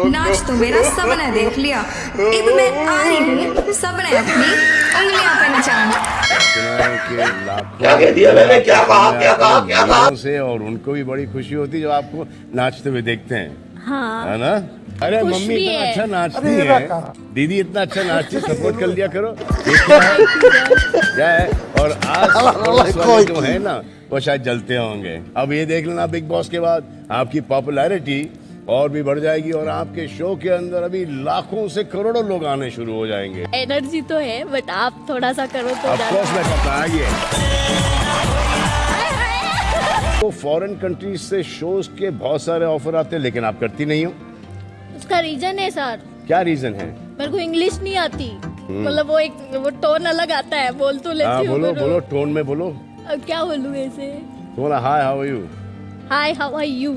नाच तो मेरा सबने देख लिया। अब मैं आ रही हूँ सबने अपनी उंगलियाँ पे नचाना क्या कह दिया मैंने? क्या कहा? क्या कहा? क्या कहा? से और उनको भी बड़ी खुशी होती है जब आपको नाचते हुए देखते हैं। हाँ। है ना? अरे मम्मी इतना अच्छा नाचती है। दीदी इतना अच्छा नाचती सपोर्ट कर लिया करो। क्या है? और आज जो है ना वो शायद जलते होंगे। अब ये देख लेना बिग बॉस के बाद आपकी पॉपुलैरिटी और भी बढ़ जाएगी और आपके शो के अंदर अभी लाखों से करोड़ों लोग आने शुरू हो जाएँगे। एनर्जी तो है बट आप थोड़ा सा करो तो मैं करता आइए। तो फॉरेन कंट्रीज़ से शोज़ के बहुत सारे ऑफ़र आते हैं लेकिन आप करती नहीं हो। उसका रीजन है सर क्या रीजन है? मेरे को इंग्लिश नहीं आती। मतलब वो एक वो टोन अलग आता है बोल तो हाँ लेती हूँ बोलो बोलो टोन में बोलो। अब क्या बोलूँ ऐसे? बोला hi how are you hi how are you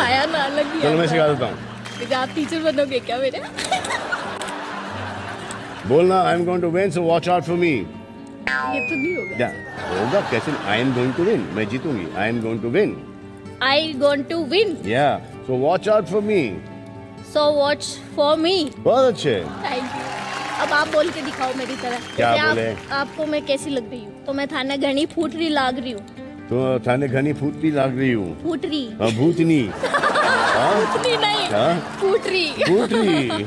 आया ना अलग ही चलो मैं सिखा देता हूँ। आप टीचर बनोगे क्या मेरे? बोलना I am going to win so watch out for me ये तो नहीं होगा। क्या? होगा कैसे? I am going to win मैं जीतूँगी। I am going to win I gonna win या so watch out for me so watch for me बहुत अच्छे। थैंक यू अब आप बोल के दिखाओ मेरी तरह। क्या बोले? आप, आपको मैं कैसी लग रही हूँ? तो मैं थाना घनी फूट रही लाग रही हूँ। तो थाने घनी फूटती लाग रही हूँ फूट रही हाँ, भूतनी हाँ फूटनी नहीं हाँ फूट रही फूट रही